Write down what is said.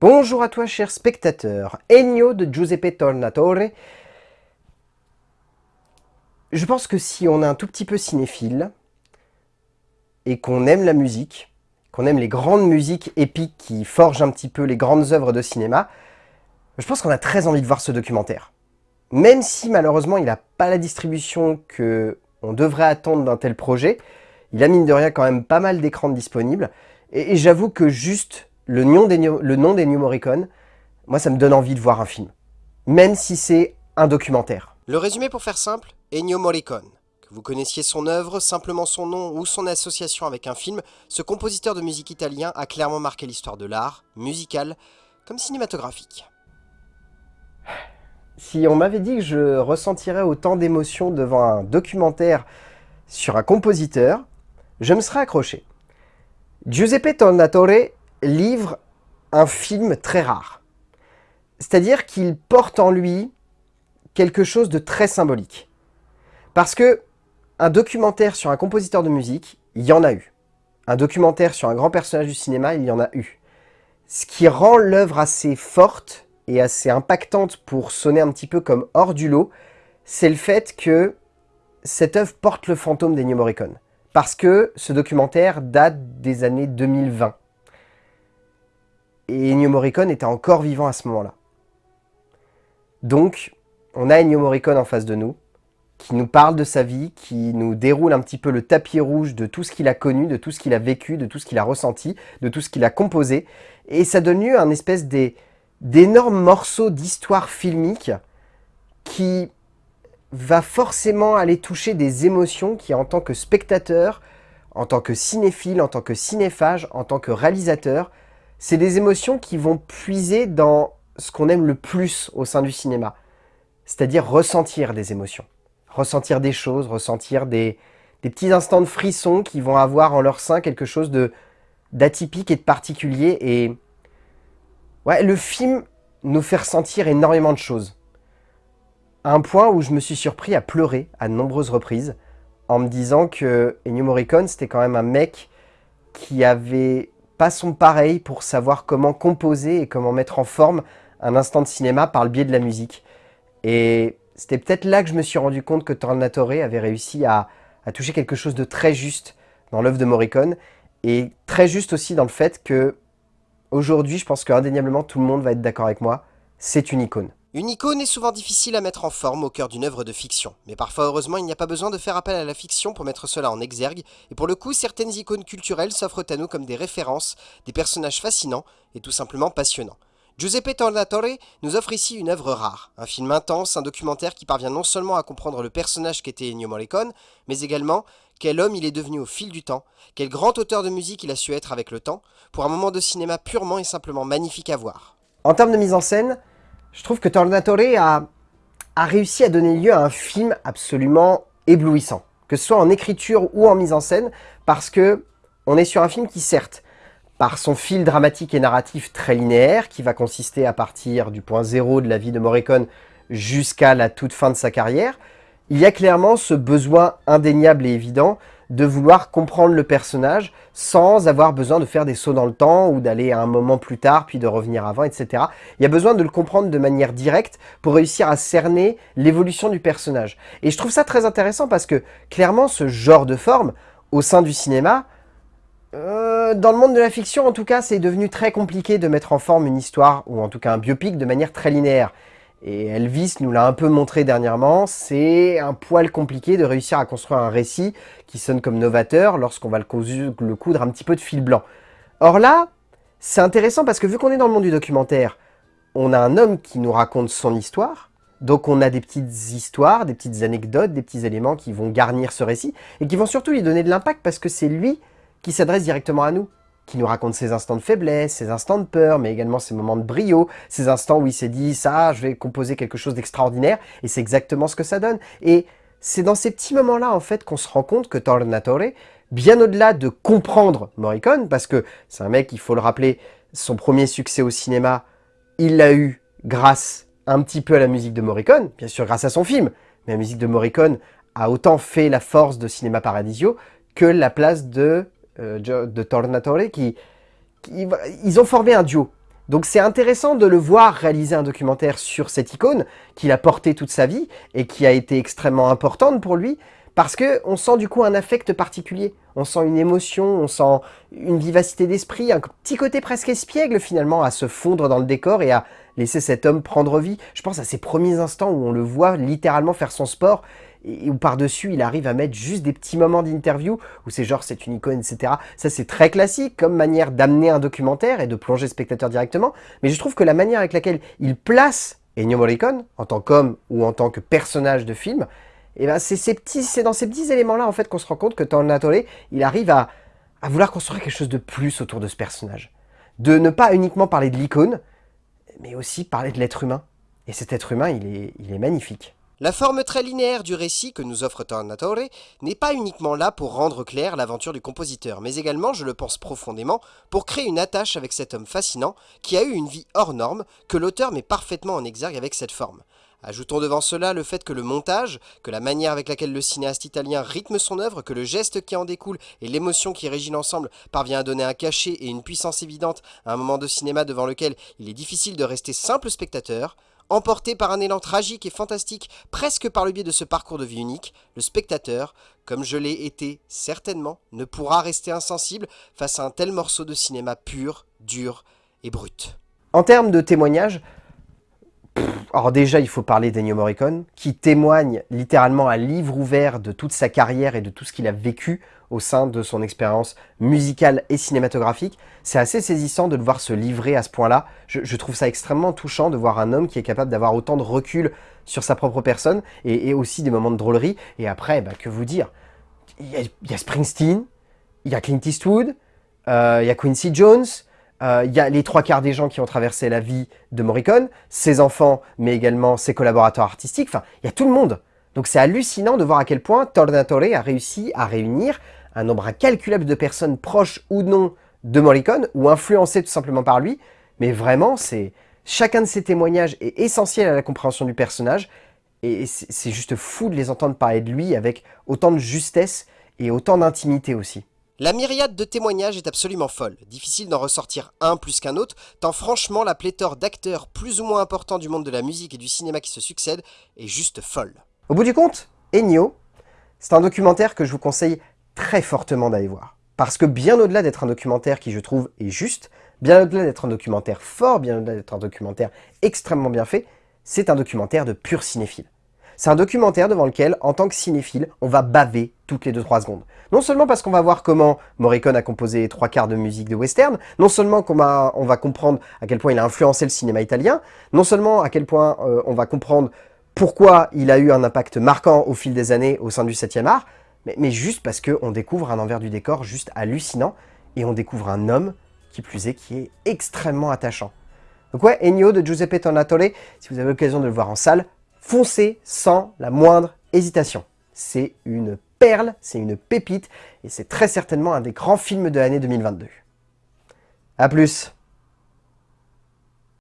Bonjour à toi cher spectateur, Ennio de Giuseppe Tornatore. Je pense que si on est un tout petit peu cinéphile, et qu'on aime la musique, qu'on aime les grandes musiques épiques qui forgent un petit peu les grandes œuvres de cinéma, je pense qu'on a très envie de voir ce documentaire. Même si malheureusement il n'a pas la distribution que on devrait attendre d'un tel projet, il a mine de rien quand même pas mal d'écrans disponibles, et j'avoue que juste le nom d'Ennio Morricone, moi ça me donne envie de voir un film. Même si c'est un documentaire. Le résumé pour faire simple, Ennio Morricone. Que vous connaissiez son œuvre, simplement son nom ou son association avec un film, ce compositeur de musique italien a clairement marqué l'histoire de l'art, musical, comme cinématographique. Si on m'avait dit que je ressentirais autant d'émotions devant un documentaire sur un compositeur, je me serais accroché. Giuseppe Tornatore livre un film très rare. C'est-à-dire qu'il porte en lui quelque chose de très symbolique. Parce que un documentaire sur un compositeur de musique, il y en a eu. Un documentaire sur un grand personnage du cinéma, il y en a eu. Ce qui rend l'œuvre assez forte et assez impactante pour sonner un petit peu comme hors du lot, c'est le fait que cette œuvre porte le fantôme d'Ennio Morricone. Parce que ce documentaire date des années 2020 et Ennio Morricone était encore vivant à ce moment-là. Donc, on a Ennio Morricone en face de nous, qui nous parle de sa vie, qui nous déroule un petit peu le tapis rouge de tout ce qu'il a connu, de tout ce qu'il a vécu, de tout ce qu'il a ressenti, de tout ce qu'il a composé. Et ça donne lieu à un espèce d'énormes morceaux d'histoire filmique qui va forcément aller toucher des émotions qui, en tant que spectateur, en tant que cinéphile, en tant que cinéphage, en tant que réalisateur, c'est des émotions qui vont puiser dans ce qu'on aime le plus au sein du cinéma, c'est-à-dire ressentir des émotions, ressentir des choses, ressentir des, petits instants de frisson qui vont avoir en leur sein quelque chose d'atypique et de particulier. Et ouais, le film nous fait ressentir énormément de choses. À un point où je me suis surpris à pleurer à de nombreuses reprises en me disant que Ennio Morricone, c'était quand même un mec qui avait pas son pareil pour savoir comment composer et comment mettre en forme un instant de cinéma par le biais de la musique. Et c'était peut-être là que je me suis rendu compte que Tornatore avait réussi à, toucher quelque chose de très juste dans l'œuvre de Morricone et très juste aussi dans le fait que aujourd'hui, je pense qu'indéniablement tout le monde va être d'accord avec moi, c'est une icône. Une icône est souvent difficile à mettre en forme au cœur d'une œuvre de fiction, mais parfois heureusement il n'y a pas besoin de faire appel à la fiction pour mettre cela en exergue, et pour le coup certaines icônes culturelles s'offrent à nous comme des références, des personnages fascinants et tout simplement passionnants. Giuseppe Tornatore nous offre ici une œuvre rare, un film intense, un documentaire qui parvient non seulement à comprendre le personnage qu'était Ennio Morricone, mais également quel homme il est devenu au fil du temps, quel grand auteur de musique il a su être avec le temps, pour un moment de cinéma purement et simplement magnifique à voir. En termes de mise en scène, je trouve que Tornatore a, réussi à donner lieu à un film absolument éblouissant, que ce soit en écriture ou en mise en scène, parce que on est sur un film qui, certes, par son fil dramatique et narratif très linéaire, qui va consister à partir du point zéro de la vie de Morricone jusqu'à la toute fin de sa carrière, il y a clairement ce besoin indéniable et évident de vouloir comprendre le personnage sans avoir besoin de faire des sauts dans le temps ou d'aller à un moment plus tard puis de revenir avant, etc. Il y a besoin de le comprendre de manière directe pour réussir à cerner l'évolution du personnage. Et je trouve ça très intéressant parce que clairement ce genre de forme au sein du cinéma, euh, dans le monde de la fiction en tout cas, c'est devenu très compliqué de mettre en forme une histoire ou en tout cas un biopic de manière très linéaire. Et Elvis nous l'a un peu montré dernièrement, c'est un poil compliqué de réussir à construire un récit qui sonne comme novateur lorsqu'on va le, coudre un petit peu de fil blanc. Or là, c'est intéressant parce que vu qu'on est dans le monde du documentaire, on a un homme qui nous raconte son histoire, donc on a des petites histoires, des petites anecdotes, des petits éléments qui vont garnir ce récit, et qui vont surtout lui donner de l'impact parce que c'est lui qui s'adresse directement à nous qui nous raconte ses instants de faiblesse, ses instants de peur, mais également ses moments de brio, ces instants où il s'est dit « ça, je vais composer quelque chose d'extraordinaire », et c'est exactement ce que ça donne. Et c'est dans ces petits moments-là, en fait, qu'on se rend compte que Tornatore, bien au-delà de comprendre Morricone, parce que c'est un mec, il faut le rappeler, son premier succès au cinéma, il l'a eu grâce un petit peu à la musique de Morricone, bien sûr grâce à son film, mais la musique de Morricone a autant fait la force de Cinéma Paradisio que la place de de Tornatore qui, ils ont formé un duo. Donc c'est intéressant de le voir réaliser un documentaire sur cette icône qu'il a portée toute sa vie et qui a été extrêmement importante pour lui, parce qu'on sent du coup un affect particulier, on sent une émotion, on sent une vivacité d'esprit, un petit côté presque espiègle finalement à se fondre dans le décor et à laisser cet homme prendre vie. Je pense à ces premiers instants où on le voit littéralement faire son sport et où par-dessus il arrive à mettre juste des petits moments d'interview où c'est genre c'est une icône, etc. Ça c'est très classique comme manière d'amener un documentaire et de plonger le spectateur directement, mais je trouve que la manière avec laquelle il place Ennio Morricone en tant qu'homme ou en tant que personnage de film, et eh ben c'est c'est dans ces petits éléments-là en fait qu'on se rend compte que Tornatore, il arrive à, à vouloir construire quelque chose de plus autour de ce personnage. De ne pas uniquement parler de l'icône, mais aussi parler de l'être humain. Et cet être humain, il est, il est magnifique. La forme très linéaire du récit que nous offre Tornatore n'est pas uniquement là pour rendre clair l'aventure du compositeur, mais également, je le pense profondément, pour créer une attache avec cet homme fascinant qui a eu une vie hors norme que l'auteur met parfaitement en exergue avec cette forme. Ajoutons devant cela le fait que le montage, que la manière avec laquelle le cinéaste italien rythme son œuvre, que le geste qui en découle et l'émotion qui régit l'ensemble parvient à donner un cachet et une puissance évidente à un moment de cinéma devant lequel il est difficile de rester simple spectateur, emporté par un élan tragique et fantastique, presque par le biais de ce parcours de vie unique, le spectateur, comme je l'ai été certainement, ne pourra rester insensible face à un tel morceau de cinéma pur, dur et brut. En termes de témoignages, alors déjà, il faut parler d'Ennio Morricone, qui témoigne littéralement à livre ouvert de toute sa carrière et de tout ce qu'il a vécu au sein de son expérience musicale et cinématographique. C'est assez saisissant de le voir se livrer à ce point-là. Je, trouve ça extrêmement touchant de voir un homme qui est capable d'avoir autant de recul sur sa propre personne et, aussi des moments de drôlerie. Et après, bah, que vous dire? Il y, a, Springsteen, il y a Clint Eastwood, euh, il y a Quincy Jones, euh, il y a les trois quarts des gens qui ont traversé la vie de Morricone, ses enfants, mais également ses collaborateurs artistiques, enfin, il y a tout le monde. Donc c'est hallucinant de voir à quel point Tornatore a réussi à réunir un nombre incalculable de personnes proches ou non de Morricone, ou influencées tout simplement par lui, mais vraiment, c'est chacun de ces témoignages est essentiel à la compréhension du personnage, et c'est juste fou de les entendre parler de lui avec autant de justesse et autant d'intimité aussi. La myriade de témoignages est absolument folle, difficile d'en ressortir un plus qu'un autre, tant franchement la pléthore d'acteurs plus ou moins importants du monde de la musique et du cinéma qui se succèdent est juste folle. Au bout du compte, Ennio, c'est un documentaire que je vous conseille très fortement d'aller voir. Parce que bien au-delà d'être un documentaire qui je trouve est juste, bien au-delà d'être un documentaire fort, bien au-delà d'être un documentaire extrêmement bien fait, c'est un documentaire de pur cinéphile. C'est un documentaire devant lequel, en tant que cinéphile, on va baver toutes les 2-3 secondes. Non seulement parce qu'on va voir comment Morricone a composé trois quarts de musique de western, non seulement qu'on va, on va comprendre à quel point il a influencé le cinéma italien, non seulement à quel point euh, on va comprendre pourquoi il a eu un impact marquant au fil des années au sein du 7e art, mais, juste parce qu'on découvre un envers du décor juste hallucinant, et on découvre un homme, qui plus est, qui est extrêmement attachant. Donc ouais, Ennio de Giuseppe Tornatore, si vous avez l'occasion de le voir en salle, foncez sans la moindre hésitation. C'est une perle, c'est une pépite, et c'est très certainement un des grands films de l'année 2022. A plus